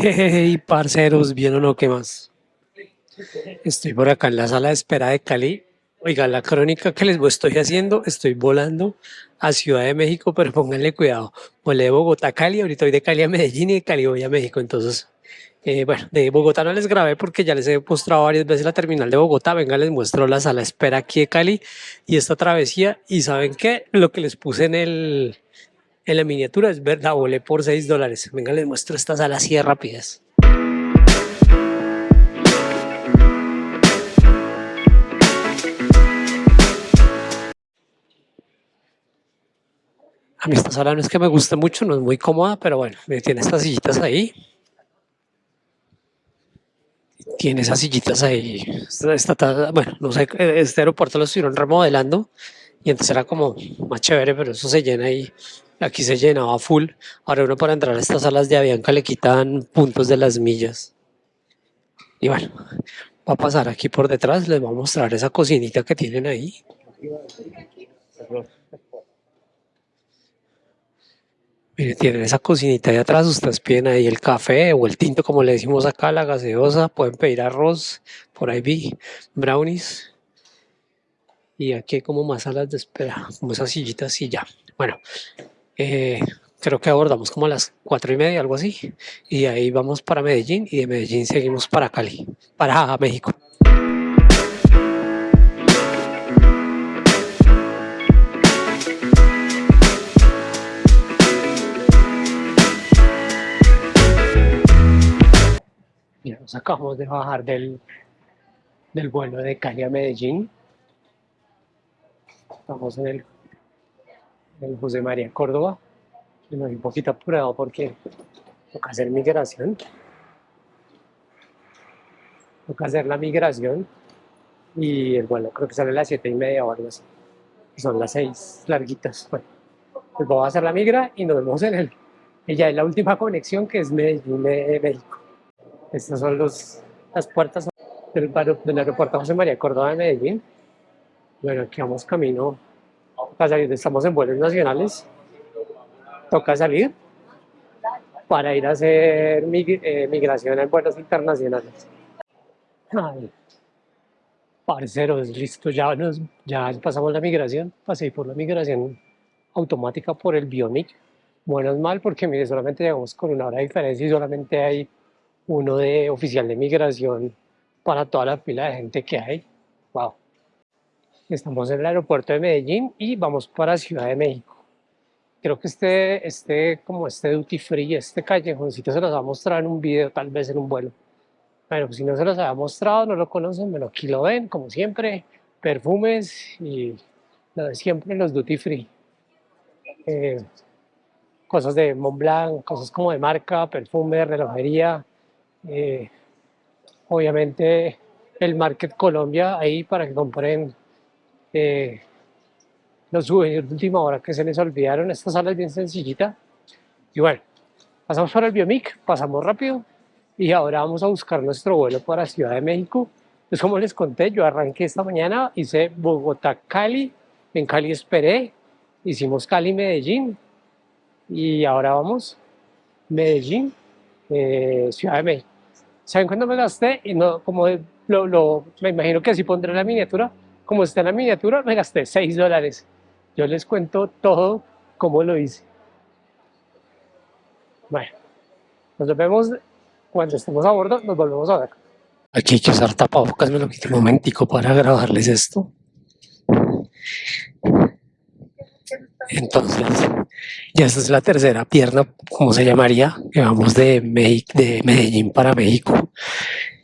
Hey, parceros, ¿bien o no? ¿Qué más? Estoy por acá en la sala de espera de Cali. Oiga, la crónica que les estoy haciendo, estoy volando a Ciudad de México, pero pónganle cuidado. Volé de Bogotá a Cali, ahorita voy de Cali a Medellín y de Cali voy a México. Entonces, eh, bueno, de Bogotá no les grabé porque ya les he mostrado varias veces la terminal de Bogotá. Venga, les muestro la sala de espera aquí de Cali y esta travesía. Y ¿saben qué? Lo que les puse en el, en la miniatura es verdad, volé por 6 dólares. Venga, les muestro esta sala así de rápidas. A mí esta sala no es que me guste mucho, no es muy cómoda, pero bueno, tiene estas sillitas ahí. Tiene esas sillitas ahí. bueno, no sé, este aeropuerto lo estuvieron remodelando y entonces era como más chévere, pero eso se llena ahí. Aquí se llenaba full. Ahora uno para entrar a estas salas de Avianca le quitan puntos de las millas. Y bueno, va a pasar aquí por detrás, les voy a mostrar esa cocinita que tienen ahí. Miren, tienen esa cocinita de atrás, ustedes piden ahí el café o el tinto, como le decimos acá, la gaseosa, pueden pedir arroz, por ahí vi, brownies. Y aquí hay como más salas de espera, como esas sillitas y ya. Bueno, eh, creo que abordamos como a las cuatro y media, algo así, y ahí vamos para Medellín, y de Medellín seguimos para Cali, para México. Mira, nos acabamos de bajar del, del vuelo de Cali a Medellín. Estamos en el el José María Córdoba. Y me voy un poquito apurado porque toca hacer migración. Toca hacer la migración y el vuelo creo que sale a las siete y media o algo así. son las seis larguitas. Bueno, pues vamos a hacer la migra y nos vemos en el. Ella es la última conexión que es Medellín de México. Estas son los, las puertas del, del aeropuerto José María Córdoba de Medellín. Bueno, aquí vamos camino salir, estamos en vuelos nacionales, toca salir para ir a hacer eh, migración en vuelos internacionales. Ay, parceros, listo, ya, nos, ya pasamos la migración, pasé por la migración automática por el Bionic. Bueno, es mal porque mire, solamente llegamos con una hora de diferencia y solamente hay uno de oficial de migración para toda la fila de gente que hay. Wow. Estamos en el aeropuerto de Medellín y vamos para Ciudad de México. Creo que este, este, como este duty free, este callejoncito se los va a mostrar en un video, tal vez en un vuelo. Bueno, pues si no se los había mostrado, no lo conocen, bueno, aquí lo ven, como siempre, perfumes y lo de siempre, los duty free. Eh, cosas de Montblanc, cosas como de marca, perfume, relojería. Eh, obviamente el Market Colombia ahí para que compren eh, los souvenirs de última hora que se les olvidaron. Esta sala es bien sencillita. Y bueno, pasamos por el Biomic, pasamos rápido y ahora vamos a buscar nuestro vuelo para Ciudad de México. Pues como les conté, yo arranqué esta mañana, hice Bogotá-Cali, en Cali esperé, hicimos Cali-Medellín y ahora vamos Medellín, eh, Ciudad de México. ¿Saben cuándo me gasté? Y no, como lo, lo, me imagino que así pondré la miniatura, como está en la miniatura, me gasté 6 dólares. Yo les cuento todo cómo lo hice. Bueno, nos vemos cuando estemos a bordo, nos volvemos a ver. Aquí hay que usar tapabocas, me lo quité un momentico para grabarles esto. Entonces, ya esta es la tercera pierna, como se llamaría, que vamos de, de Medellín para México.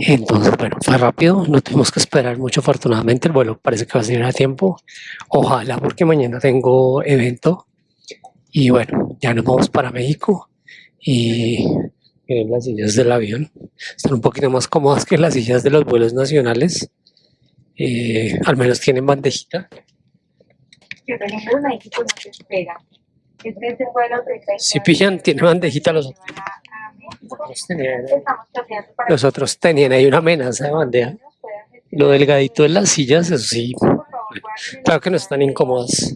Entonces, bueno, fue rápido, no tuvimos que esperar mucho, afortunadamente el vuelo parece que va a salir a tiempo. Ojalá, porque mañana tengo evento. Y bueno, ya nos vamos para México. Y miren las sillas del avión. Están un poquito más cómodas que las sillas de los vuelos nacionales. Eh, al menos tienen bandejita. Yo tengo espera. Este es el vuelo Si pillan, tiene bandejita los otros. Los otros tenían, ahí una amenaza de bandeja. Lo delgadito de las sillas, eso sí, claro que no están incómodas.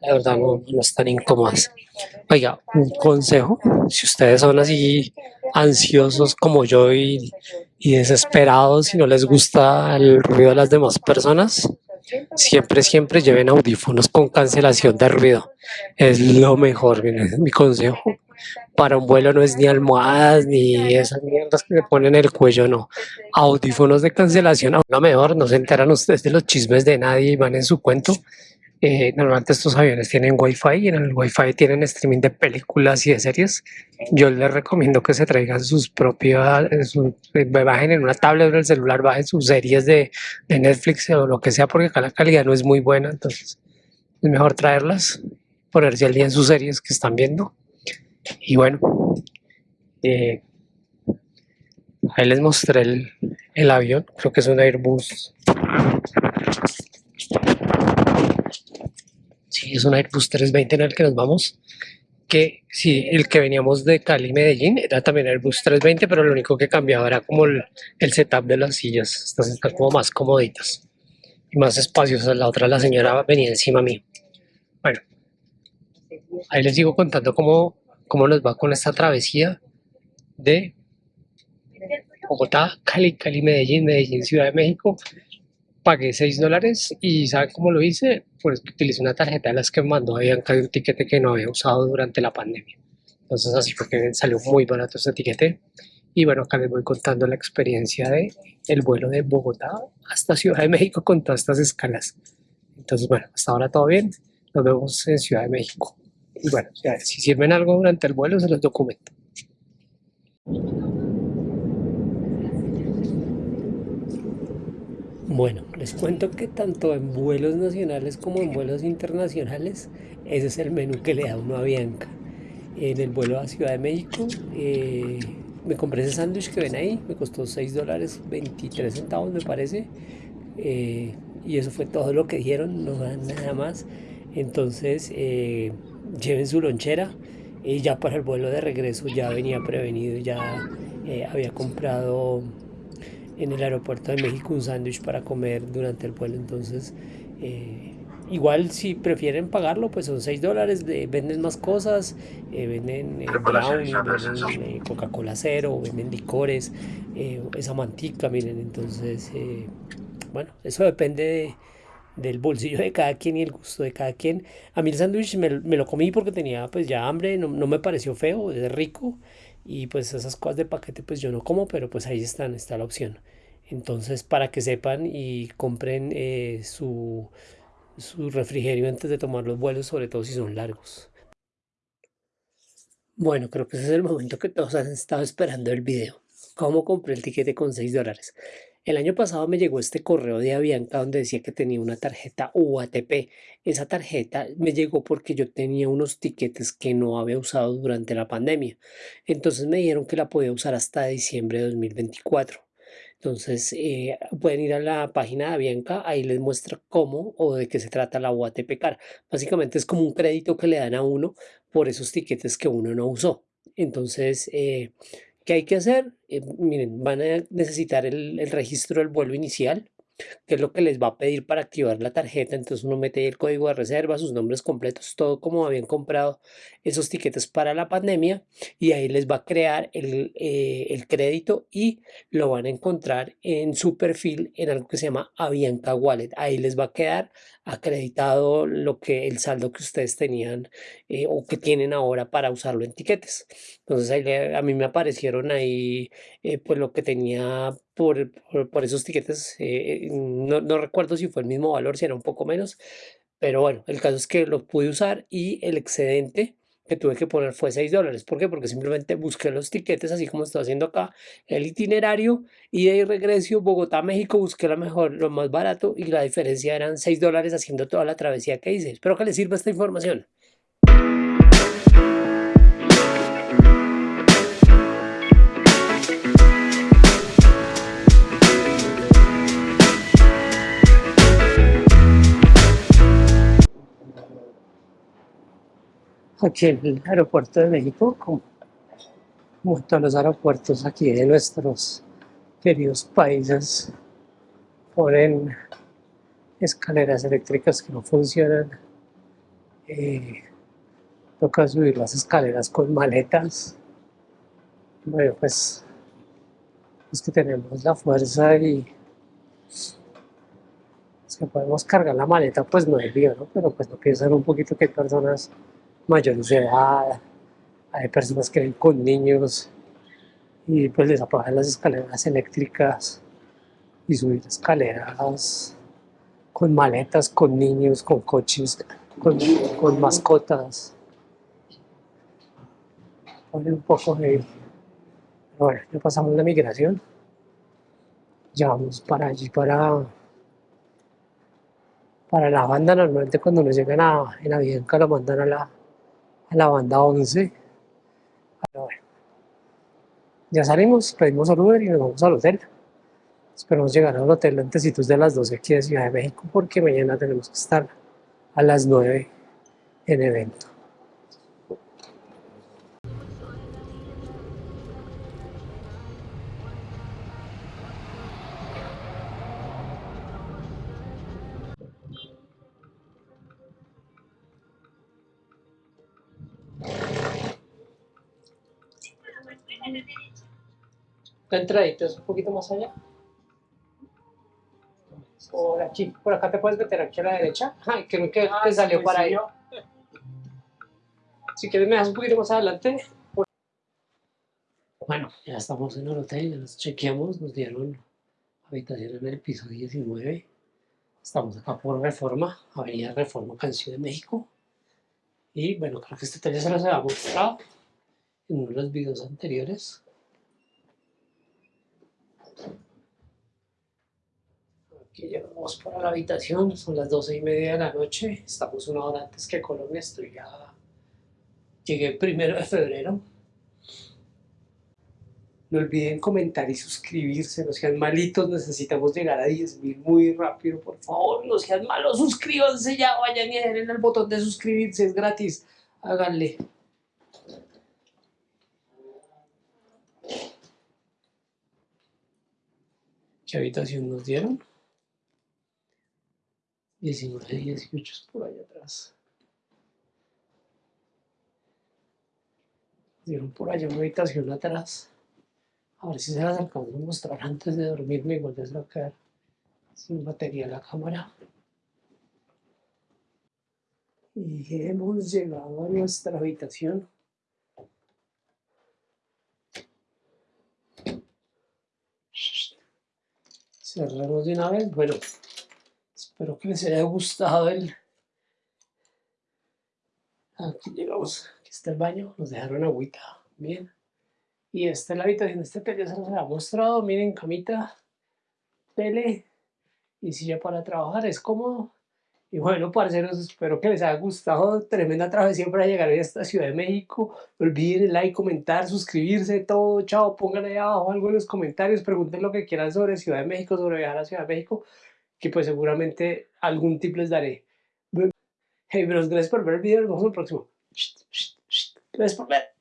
La verdad no, no están incómodas. Oiga, un consejo, si ustedes son así ansiosos como yo y, y desesperados y no les gusta el ruido de las demás personas, siempre, siempre lleven audífonos con cancelación de ruido. Es lo mejor, miren, es mi consejo. Para un vuelo no es ni almohadas ni esas mierdas que le ponen en el cuello, no. Audífonos de cancelación, aún lo mejor, no se enteran ustedes de los chismes de nadie y van en su cuento. Eh, normalmente estos aviones tienen wifi y en el wifi tienen streaming de películas y de series. Yo les recomiendo que se traigan sus propias, su, eh, bajen en una tablet o el celular, bajen sus series de, de, Netflix o lo que sea, porque acá la calidad no es muy buena, entonces es mejor traerlas, ponerse al día en sus series que están viendo. Y bueno, eh, ahí les mostré el, el avión, creo que es un Airbus Sí, es un Airbus 320 en el que nos vamos. Que sí, el que veníamos de Cali, Medellín, era también Airbus 320, pero lo único que cambiaba era como el, el setup de las sillas. Estas están como más comoditas y más espaciosas. La otra, la señora venía encima mío. Bueno, ahí les sigo contando cómo, cómo nos va con esta travesía de Bogotá, Cali, Cali, Medellín, Medellín, Ciudad de México pagué 6 dólares y ¿saben cómo lo hice? Pues utilicé una tarjeta de las que me mandó Bianca de un tiquete que no había usado durante la pandemia. Entonces así fue que salió muy barato ese tiquete. Y bueno, acá les voy contando la experiencia de el vuelo de Bogotá hasta Ciudad de México con todas estas escalas. Entonces bueno, hasta ahora todo bien. Nos vemos en Ciudad de México. Y bueno, si sirven algo durante el vuelo se los documento. Bueno, les cuento que tanto en vuelos nacionales como en vuelos internacionales, ese es el menú que le da uno a Bianca. En el vuelo a Ciudad de México, eh, me compré ese sándwich que ven ahí, me costó 6 dólares 23 centavos me parece. Eh, y eso fue todo lo que dijeron, no nada más. Entonces, eh, lleven su lonchera. Y ya para el vuelo de regreso ya venía prevenido, ya había comprado en el aeropuerto de México un sándwich para comer durante el vuelo. Entonces, eh, igual si prefieren pagarlo, pues son 6 dólares, venden más cosas, eh, venden eh, brownie, venden Coca-Cola cero, venden licores, esa mantica, miren, entonces, bueno, eso depende del bolsillo de cada quien y el gusto de cada quien. A mí el sándwich me, lo comí porque tenía pues ya hambre, no, no me pareció feo, es rico y pues esas cosas de paquete pues yo no como, pero pues ahí están, está la opción. Entonces para que sepan y compren eh, su, su refrigerio antes de tomar los vuelos, sobre todo si son largos. Bueno, creo que ese es el momento que todos han estado esperando el video. ¿Cómo compré el tiquete con 6 dólares? El año pasado me llegó este correo de Avianca donde decía que tenía una tarjeta UATP. Esa tarjeta me llegó porque yo tenía unos tiquetes que no había usado durante la pandemia. Entonces me dijeron que la podía usar hasta diciembre de 2024. Entonces eh, pueden ir a la página de Avianca, ahí les muestra cómo o de qué se trata la UATP Car. Básicamente es como un crédito que le dan a uno por esos tiquetes que uno no usó. Entonces, eh, ¿Qué hay que hacer? Eh, miren, van a necesitar el, el, registro del vuelo inicial, que es lo que les va a pedir para activar la tarjeta. Entonces uno mete ahí el código de reserva, sus nombres completos, todo como habían comprado esos tiquetes para la pandemia y ahí les va a crear el, eh, el crédito y lo van a encontrar en su perfil en algo que se llama Avianca Wallet. Ahí les va a quedar acreditado lo que el saldo que ustedes tenían eh, o que tienen ahora para usarlo en tiquetes. Entonces ahí a mí me aparecieron ahí eh, pues lo que tenía por, por, esos tiquetes. Eh, no, no recuerdo si fue el mismo valor, si era un poco menos. Pero bueno, el caso es que lo pude usar y el excedente que tuve que poner fue 6 dólares. ¿Por qué? Porque simplemente busqué los tiquetes, así como estoy haciendo acá, el itinerario, y de ahí regreso Bogotá, México, busqué lo mejor, lo más barato, y la diferencia eran 6 dólares haciendo toda la travesía que hice. Espero que les sirva esta información. Aquí en el aeropuerto de México, como, todos los aeropuertos aquí de nuestros queridos países, ponen escaleras eléctricas que no funcionan. Eh, toca subir las escaleras con maletas. Bueno, pues es que tenemos la fuerza y es que podemos cargar la maleta, pues no es lío, ¿no? Pero pues no piensan un poquito que hay personas mayores de edad, hay personas que viven con niños y pues les apagan las escaleras eléctricas y subir escaleras con maletas, con niños, con coches, con, mascotas. Pone un poco de... Bueno, ya pasamos la migración. Ya vamos para allí, para, para la banda. Normalmente cuando nos llegan a, en Avianca lo mandan a la, a la banda 11. Pero bueno, ya salimos, pedimos al Uber y nos vamos al hotel. Esperamos llegar al hotel antes de las 12 aquí de Ciudad de México porque mañana tenemos que estar a las 9 en evento. La entradita es un poquito más allá. Por aquí, por acá te puedes meter aquí a la derecha. Ay, creo que Ah, te salió para ahí. Si quieres me das un poquito más adelante. Bueno, ya estamos en el hotel, ya nos chequeamos, nos dieron habitación en el piso 19. Estamos acá por Reforma, Avenida Reforma, Ciudad de México. Y bueno, creo que este hotel ya se los había mostrado en uno de los videos anteriores. Aquí llegamos para la habitación, son las 12 y media de la noche, estamos una hora antes que Colombia, estoy ya... Llegué el primero de febrero. No olviden comentar y suscribirse, no sean malitos, necesitamos llegar a 10.000 muy rápido, por favor, no sean malos, suscríbanse ya, vayan y den el botón de suscribirse, es gratis, háganle. ¿Qué habitación nos dieron? 19, 18 es por allá atrás. Dieron por allá una habitación atrás. A ver si se las alcanzo a mostrar antes de dormirme, igual a quedar sin batería la cámara. Y hemos llegado a nuestra habitación. Cerramos de una vez. Bueno, espero que les haya gustado el... Aquí llegamos. Aquí está el baño. Nos dejaron agüita. Bien. Y esta es la habitación este. Ya se los había mostrado. Miren, camita, tele y silla para trabajar. Es cómodo. Y bueno, parceros, espero que les haya gustado. Tremenda travesía para llegar a esta Ciudad de México. No olviden like, comentar, suscribirse, todo. Chao, pongan ahí abajo algo en los comentarios. Pregunten lo que quieran sobre Ciudad de México, sobre viajar a Ciudad de México. Que pues seguramente algún tip les daré. Hey, bros, gracias por ver el video. Nos vemos en el próximo. Gracias por ver.